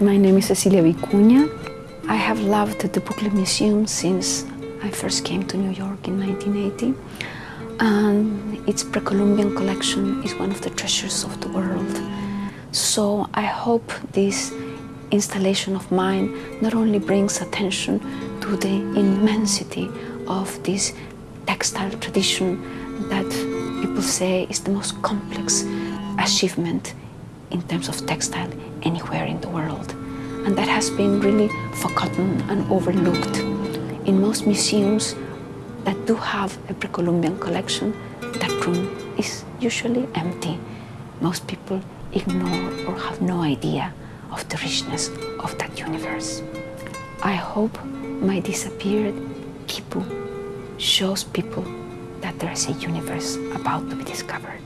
My name is Cecilia Vicuña. I have loved the Brooklyn Museum since I first came to New York in 1980. And its Pre-Columbian collection is one of the treasures of the world. So I hope this installation of mine not only brings attention to the immensity of this textile tradition that people say is the most complex achievement in terms of textile anywhere in the world. And that has been really forgotten and overlooked. In most museums that do have a pre-Columbian collection, that room is usually empty. Most people ignore or have no idea of the richness of that universe. I hope my disappeared Quipu shows people that there is a universe about to be discovered.